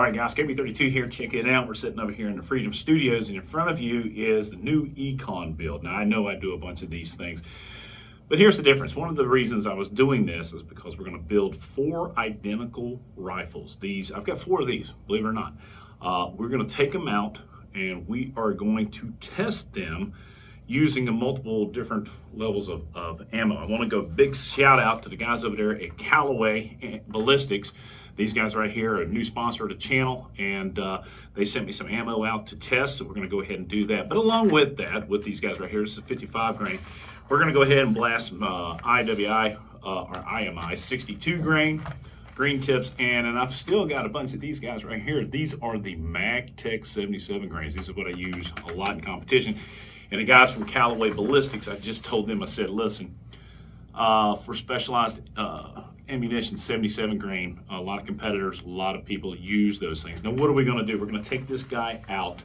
All right, guys, KB32 here. Check it out. We're sitting over here in the Freedom Studios, and in front of you is the new Econ build. Now, I know I do a bunch of these things, but here's the difference. One of the reasons I was doing this is because we're going to build four identical rifles. These, I've got four of these, believe it or not. Uh, we're going to take them out, and we are going to test them using a multiple different levels of, of ammo. I want to go big shout out to the guys over there at Callaway Ballistics. These guys right here are a new sponsor of the channel, and uh, they sent me some ammo out to test, so we're going to go ahead and do that. But along with that, with these guys right here, this is 55 grain, we're going to go ahead and blast some uh, IWI, uh, or IMI, 62 grain, green tips, and, and I've still got a bunch of these guys right here. These are the MagTech 77 grains. These are what I use a lot in competition. And the guys from Callaway Ballistics, I just told them, I said, listen, uh, for specialized uh, ammunition, 77 grain, a lot of competitors, a lot of people use those things. Now, what are we going to do? We're going to take this guy out.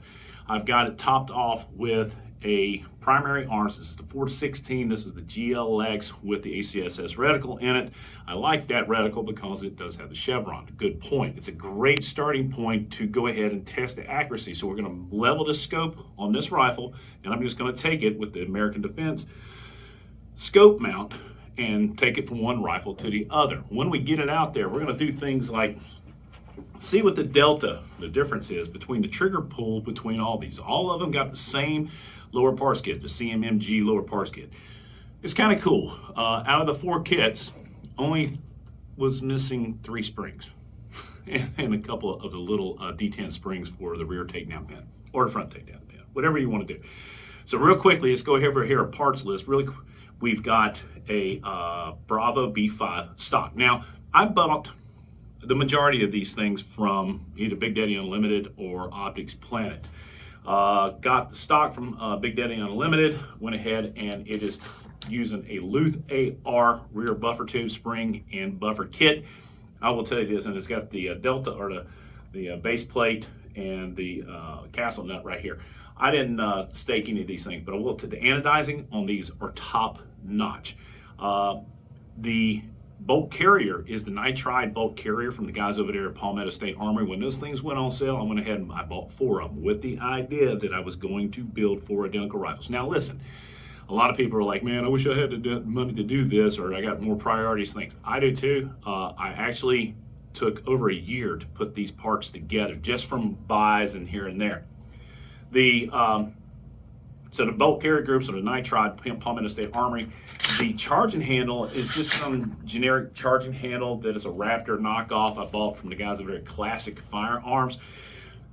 I've got it topped off with a primary arms. This is the 416. This is the GLX with the ACSS reticle in it. I like that reticle because it does have the chevron. Good point. It's a great starting point to go ahead and test the accuracy. So we're going to level the scope on this rifle, and I'm just going to take it with the American Defense scope mount and take it from one rifle to the other. When we get it out there, we're going to do things like see what the delta, the difference is between the trigger pull between all these. All of them got the same lower parts kit, the CMMG lower parts kit. It's kind of cool. Uh, out of the four kits, only was missing three springs and, a couple of the little uh, detent springs for the rear takedown pin or the front takedown pin, whatever you want to do. So real quickly, let's go over here a parts list. Really, we've got a uh, Bravo B5 stock. Now, I bought the majority of these things from either Big Daddy Unlimited or Optics Planet. Uh, got the stock from uh, Big Daddy Unlimited, went ahead and it is using a Luth AR rear buffer tube spring and buffer kit. I will tell you this, and it's got the uh, Delta or the, the uh, base plate and the uh, castle nut right here. I didn't uh, stake any of these things, but I will the anodizing on these are top notch. the bolt carrier is the nitride bolt carrier from the guys over there at Palmetto State Armory. When those things went on sale, I went ahead and I bought four of them with the idea that I was going to build four identical rifles. Now listen, a lot of people are like, man, I wish I had the money to do this or I got more priorities things. I do too. Uh, I actually took over a year to put these parts together just from buys and here and there. The um, so the bolt carrier groups are the nitride pump Palmetto State Armory. The charging handle is just some generic charging handle that is a Raptor knockoff I bought from the guys over at Classic Firearms.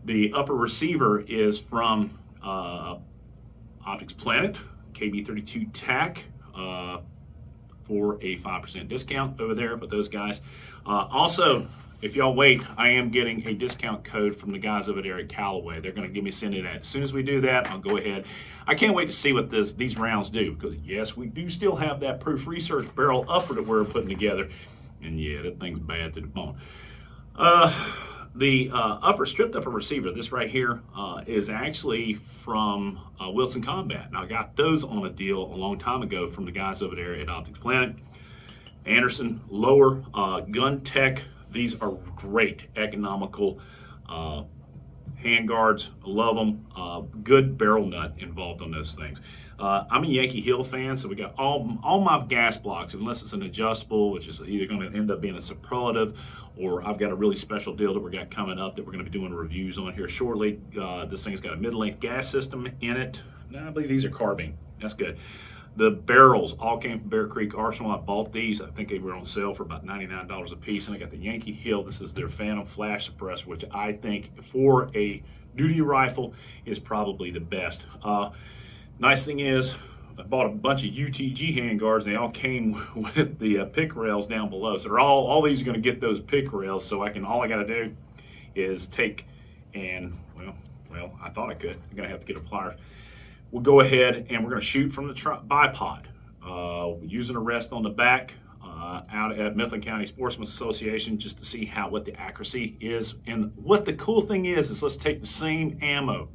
The upper receiver is from uh, Optics Planet, KB32 TAC. Uh, for a 5% discount over there with those guys. Uh, also, if y'all wait, I am getting a discount code from the guys over there at Callaway. They're going to give me send it that. As soon as we do that, I'll go ahead. I can't wait to see what this these rounds do because yes, we do still have that proof research barrel upper that we're putting together, and yeah, that thing's bad to the bone. Uh, the uh, upper stripped upper receiver, this right here, uh, is actually from uh, Wilson Combat. Now I got those on a deal a long time ago from the guys over there at Optics Planet. Anderson lower uh, gun tech these are great, economical uh, hand guards. Love them. Uh, good barrel nut involved on those things. Uh, I'm a Yankee Hill fan, so we got all all my gas blocks, unless it's an adjustable, which is either going to end up being a superlative, or I've got a really special deal that we got coming up that we're going to be doing reviews on here shortly. Uh, this thing's got a mid-length gas system in it. I believe these are carbine. That's good. The barrels all came from Bear Creek Arsenal. I bought these. I think they were on sale for about $99 a piece. And I got the Yankee Hill. This is their Phantom Flash Suppressor, which I think for a duty rifle is probably the best. Uh, nice thing is, I bought a bunch of UTG handguards. And they all came with the uh, pick rails down below. So they're all, all these are going to get those pick rails. So I can, all I got to do is take and, well, well, I thought I could. I'm going to have to get a pliers we'll go ahead and we're going to shoot from the bipod uh, using a rest on the back uh, out at Mifflin County Sportsman's Association just to see how what the accuracy is. And what the cool thing is, is let's take the same ammo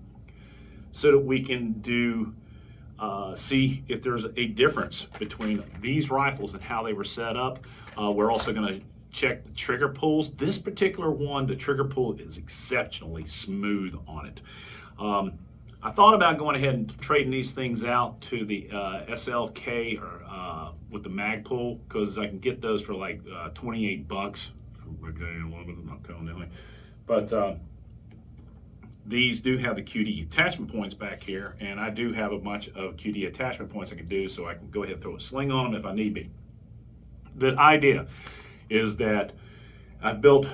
so that we can do uh, see if there's a difference between these rifles and how they were set up. Uh, we're also going to check the trigger pulls. This particular one, the trigger pull is exceptionally smooth on it. Um, I thought about going ahead and trading these things out to the uh, SLK or uh, with the Magpul because I can get those for like uh, 28 bucks. Anything. But uh, these do have the QD attachment points back here, and I do have a bunch of QD attachment points I can do so I can go ahead and throw a sling on them if I need be. The idea is that I built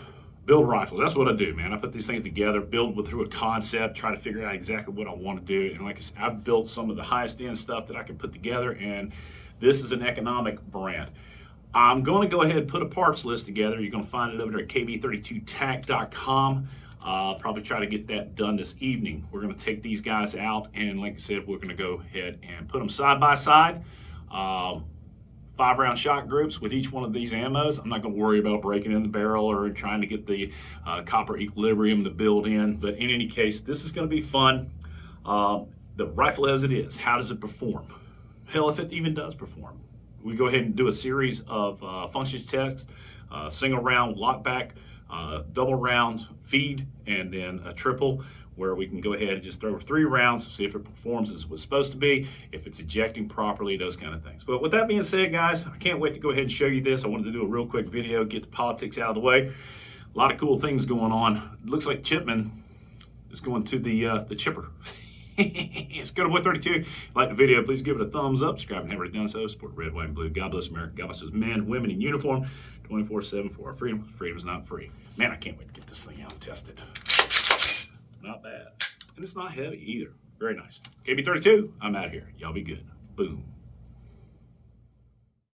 build rifles. That's what I do, man. I put these things together, build with, through a concept, try to figure out exactly what I want to do. And like I said, I've built some of the highest end stuff that I can put together, and this is an economic brand. I'm going to go ahead and put a parts list together. You're going to find it over there at kb32tac.com. Uh, probably try to get that done this evening. We're going to take these guys out, and like I said, we're going to go ahead and put them side by side. Um, five round shot groups with each one of these ammos. I'm not going to worry about breaking in the barrel or trying to get the uh, copper equilibrium to build in. But in any case, this is going to be fun. Um, the rifle as it is, how does it perform? Hell, if it even does perform. We go ahead and do a series of uh, functions tests, uh, single round lockback, uh, double round feed, and then a triple where we can go ahead and just throw three rounds, to see if it performs as it was supposed to be, if it's ejecting properly, those kind of things. But with that being said, guys, I can't wait to go ahead and show you this. I wanted to do a real quick video, get the politics out of the way. A lot of cool things going on. It looks like Chipman is going to the uh, the chipper. it's good to Boy 32. Like the video, please give it a thumbs up. Subscribe and have already done so. Support red, white, and blue. God bless America. God bless men, women in uniform 24 7 for our freedom. Freedom is not free. Man, I can't wait to get this thing out and test it. Not bad. And it's not heavy either. Very nice. KB32, I'm out here. Y'all be good. Boom.